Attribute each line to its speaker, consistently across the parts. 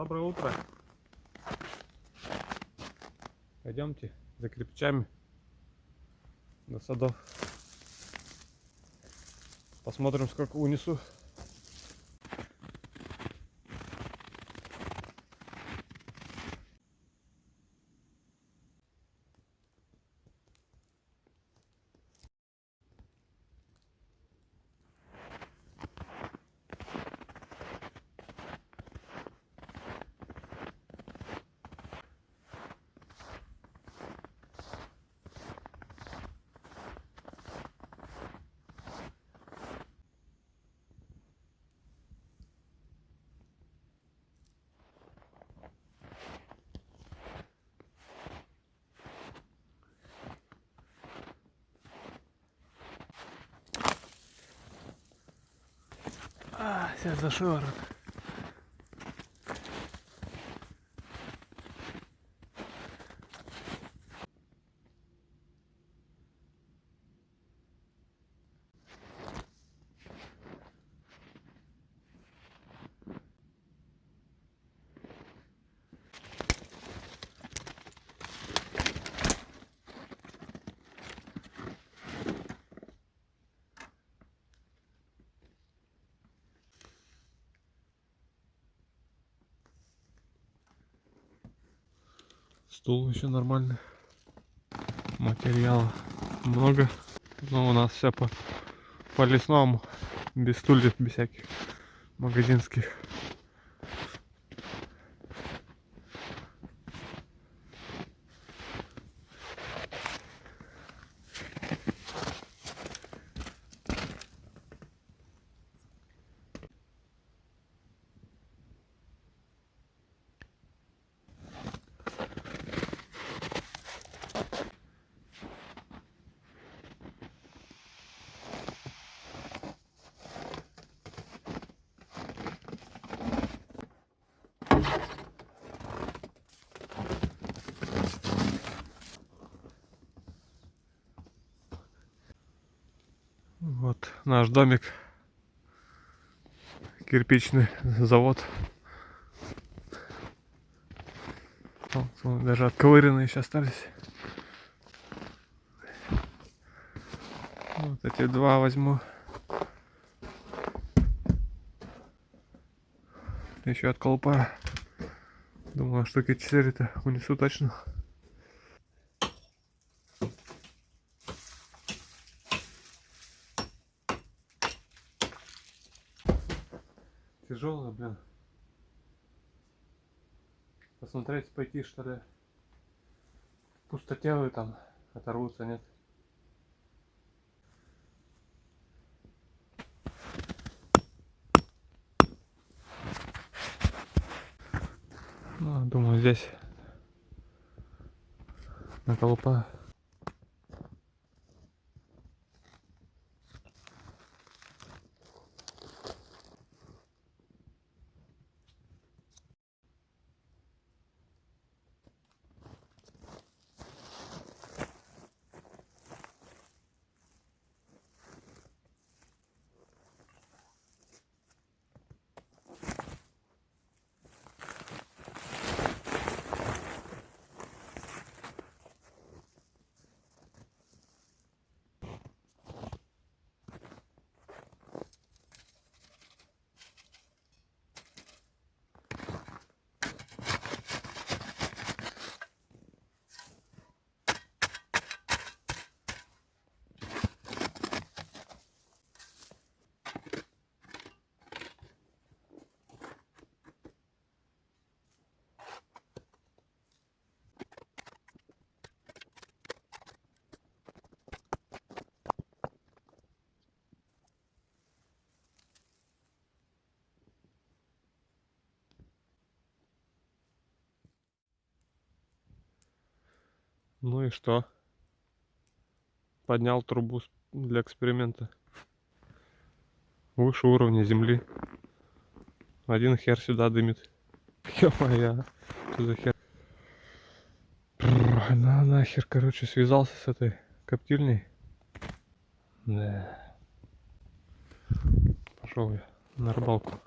Speaker 1: Доброе утро. Пойдемте за кирпичами до садов. Посмотрим, сколько унесу. А, сейчас Стул еще нормальный. Материала много. Но у нас все по, по лесному. Без стульев, без всяких магазинских. Вот наш домик. Кирпичный завод. Даже отковыренные еще остались. Вот эти два возьму. Еще от колпа. Думаю, штуки 4-то унесу точно. Тяжело, блин. Посмотреть, пойти что ли. Пустотелые там оторвутся, нет? Ну, думаю, здесь на колупа Ну и что? Поднял трубу для эксперимента. Выше уровня земли. Один хер сюда дымит. Ё-моё, что за хер? Бррр, На нахер, короче, связался с этой коптильней. Да. Пошел я на рыбалку.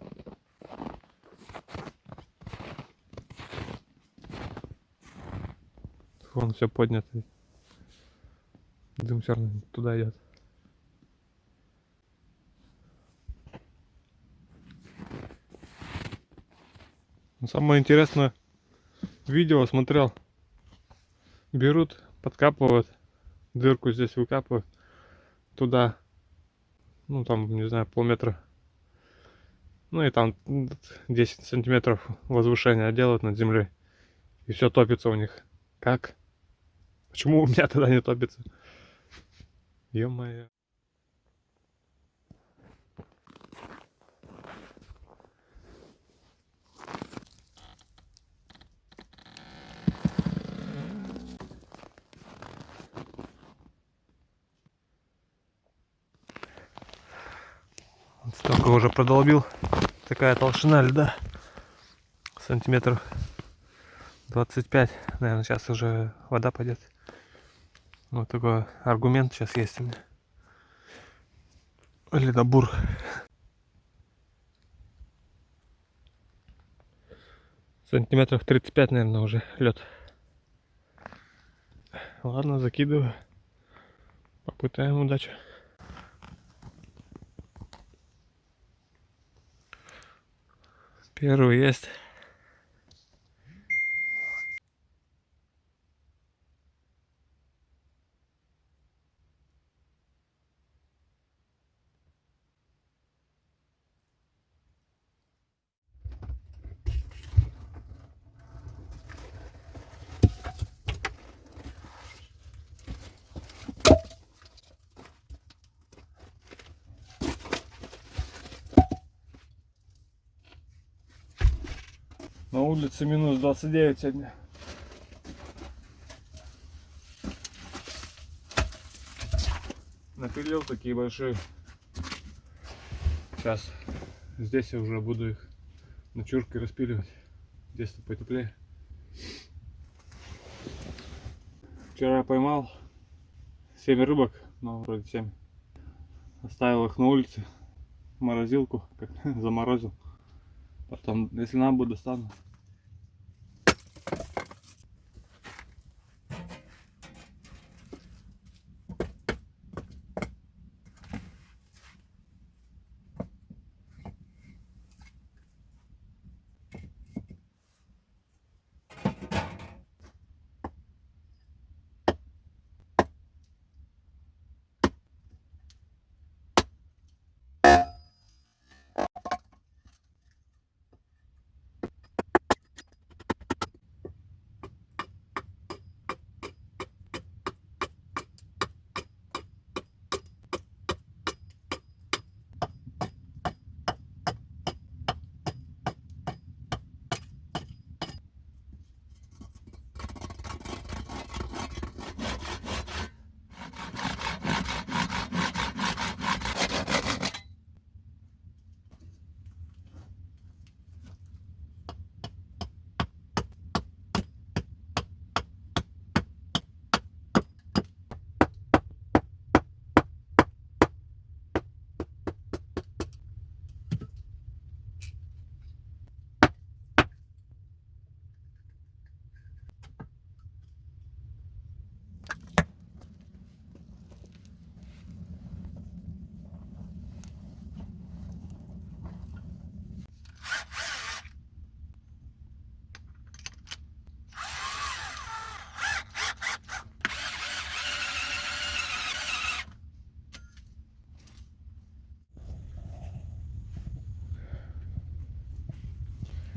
Speaker 1: Вон все поднято. Дым все равно туда идет. Самое интересное видео смотрел. Берут, подкапывают, дырку здесь выкапывают, туда, ну там, не знаю, полметра. Ну и там м, 10 сантиметров возвышения делают над землей. И все топится у них. Как? Почему у меня тогда не топится? Ё-моё. Столько уже продолбил. Такая толщина льда. Сантиметров 25. Наверное, сейчас уже вода пойдет. Вот такой аргумент сейчас есть у меня. Ледобур. Сантиметров 35, наверное, уже лед. Ладно, закидываю. Попытаем удачу. Первый есть. На улице минус 29 сегодня. Напилил такие большие. Сейчас здесь я уже буду их ночуркой распиливать. Здесь-то потеплее. Вчера поймал 7 рыбок, ну вроде 7. Оставил их на улице. в Морозилку, как заморозил. Потом, если надо будет, достану.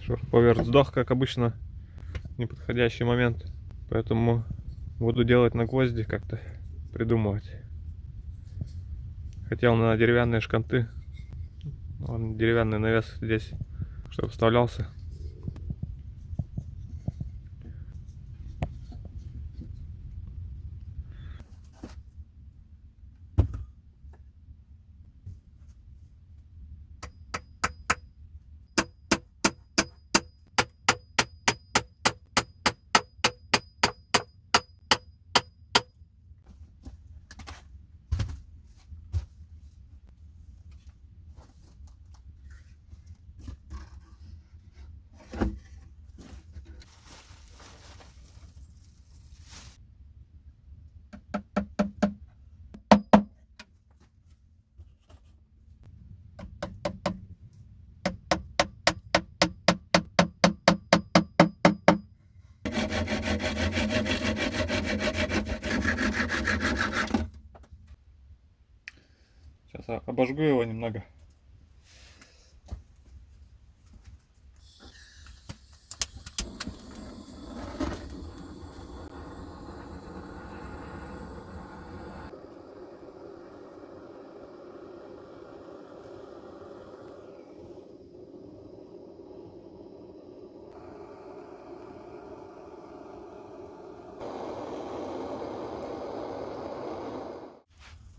Speaker 1: Шурповерт сдох, как обычно, неподходящий момент. Поэтому буду делать на гвозди как-то, придумывать. Хотел на деревянные шканты. Вон деревянный навес здесь, чтобы вставлялся. Обожгу его немного.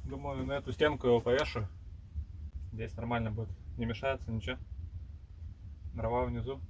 Speaker 1: Думаю, на эту стенку его повешу. Здесь нормально будет. Не мешается ничего. Дрова внизу.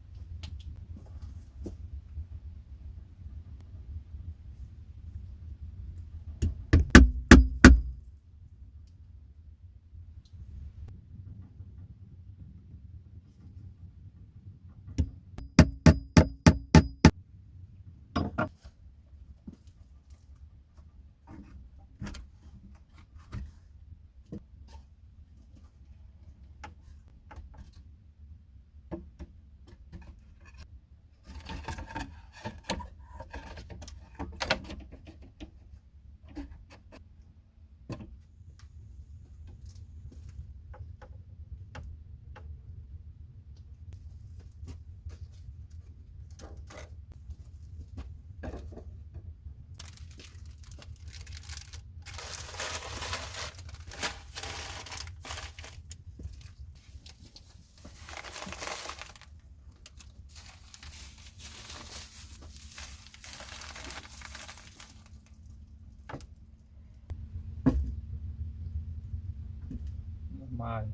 Speaker 1: Нормально.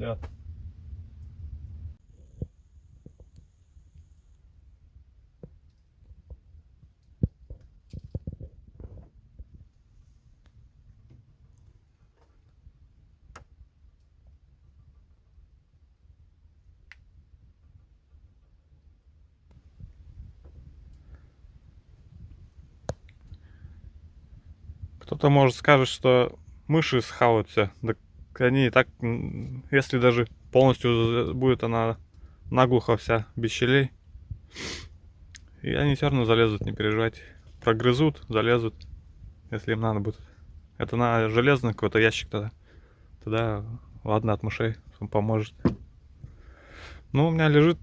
Speaker 1: Пойдет. Кто-то может скажет, что мыши схавают они так, если даже полностью будет она наглухо вся, без щелей, и они все равно залезут, не переживайте. Прогрызут, залезут, если им надо будет. Это на железный какой-то ящик тогда. Тогда ладно от мышей он поможет. Ну, у меня лежит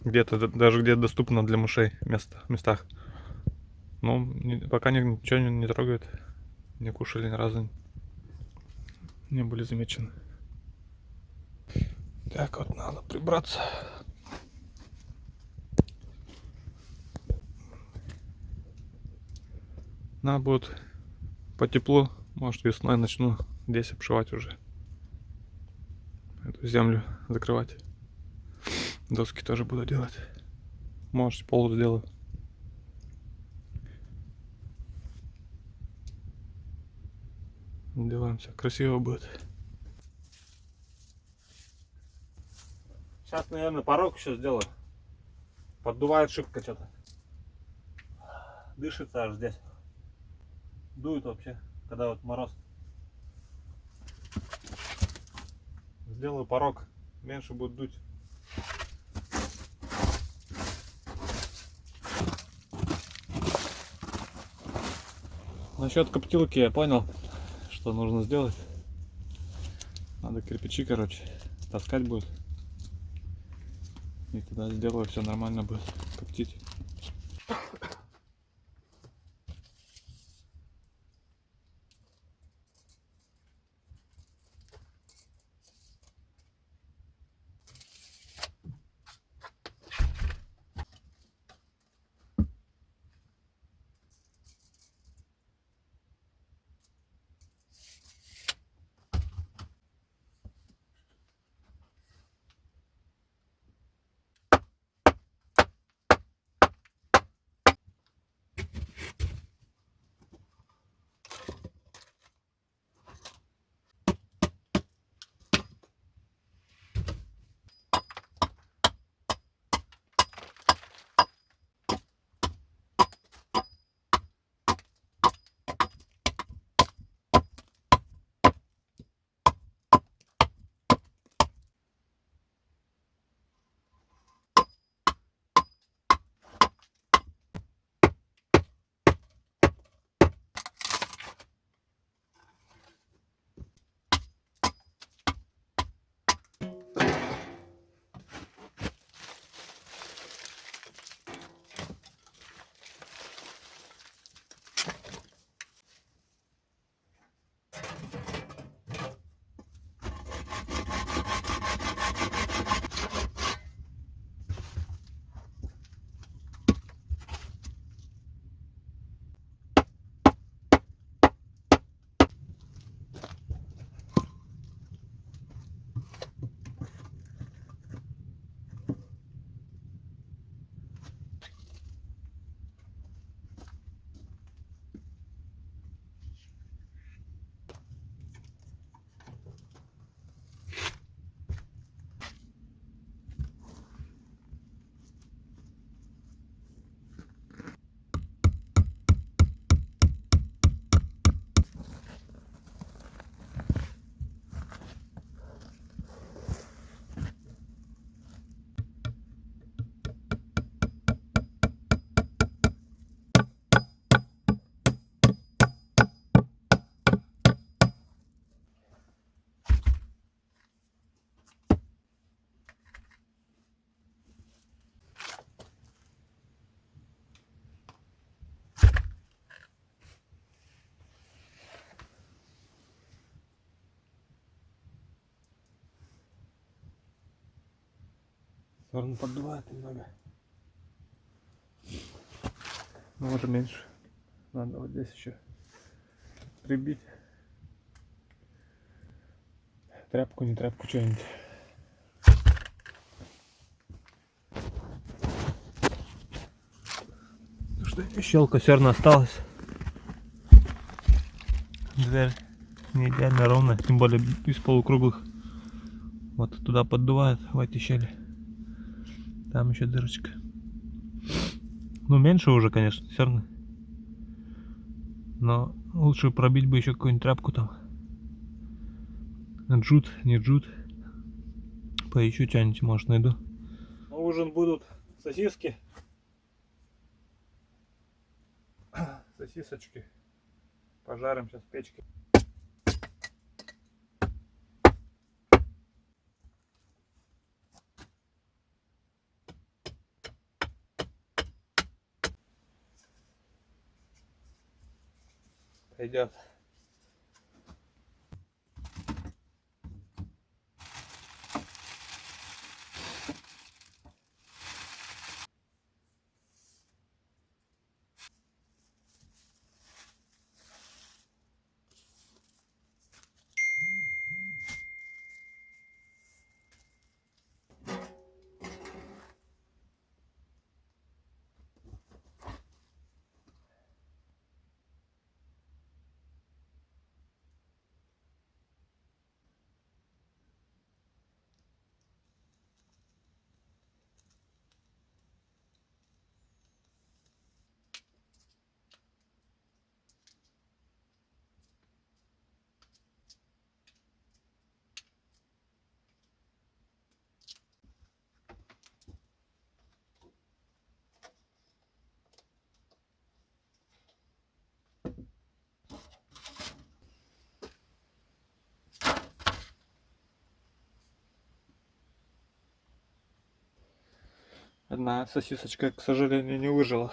Speaker 1: где-то, даже где доступно для мышей место, местах. Ну, пока ни- ничего не, не трогает. Не кушали ни разу. Не были замечены. Так вот, надо прибраться. Надо будет по теплу, может весной начну здесь обшивать уже. Эту землю закрывать. Доски тоже буду делать. Может пол сделаю. Делаем все красиво будет. Сейчас, наверное, порог еще сделаю. Поддувает шибко что-то. Дышится аж здесь. Дует вообще, когда вот мороз. Сделаю порог, меньше будет дуть. Насчет коптилки я понял, что нужно сделать. Надо кирпичи, короче, таскать будет. И тогда сделаю, все нормально будет коптить. Сторону поддувает немного. Ну вот и меньше. Надо вот здесь еще прибить. Тряпку, не тряпку, что-нибудь. Ну что, щелка все равно осталась. Дверь не идеально ровная, тем более из полукруглых. Вот туда поддувает в эти щели. Там еще дырочка. Ну, меньше уже, конечно, все равно. Но лучше пробить бы еще какую-нибудь тряпку там. Джут, не джут. Поищу что-нибудь, может, найду. На ужин будут сосиски. Сосисочки. Пожарим сейчас в печке. Пойдет. Одна сосисочка, к сожалению, не выжила.